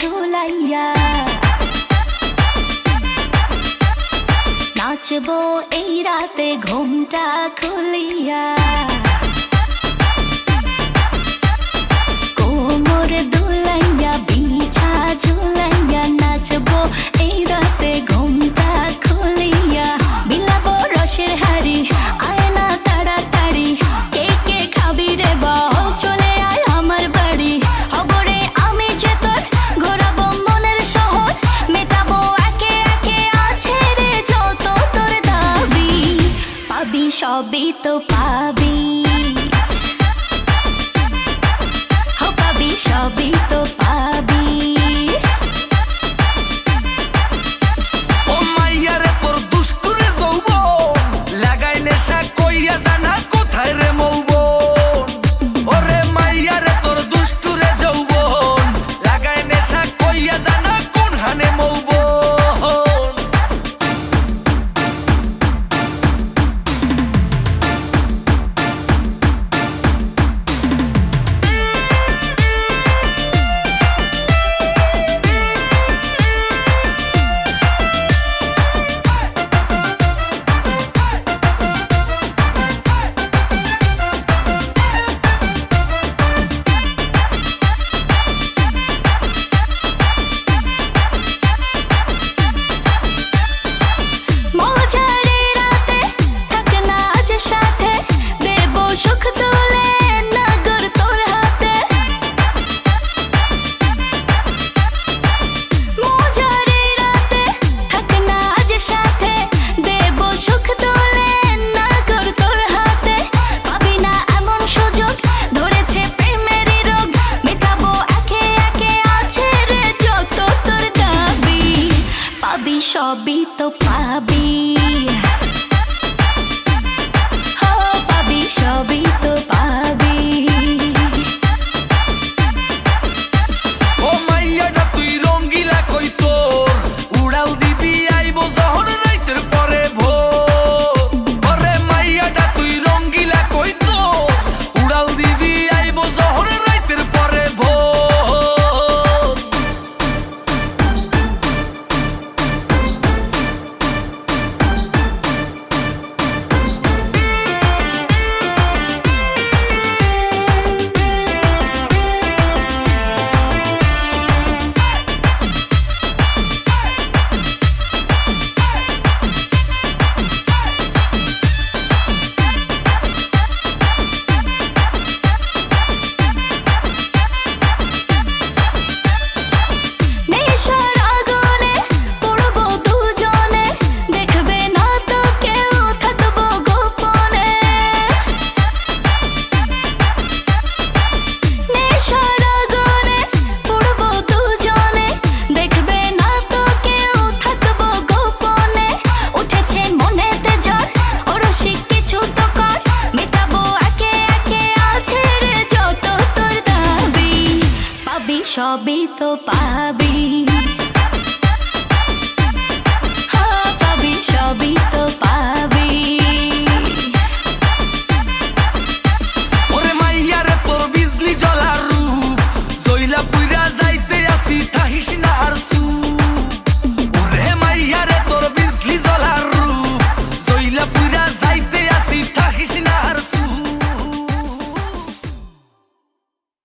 झूलैया নাচবো এই রাতে ঘুমটা খুলিয়া কোমর দুলাই সবই তো পাবি। পাবি সবই তো পাবি সবই তো পাবি। হ পাবি সবই তো সবই তো পাবি। হ্যাঁ, পাবি, সবই তো পাবি। ওরে মাইয়া রে, তোর বিজলি জলার রূপ। আর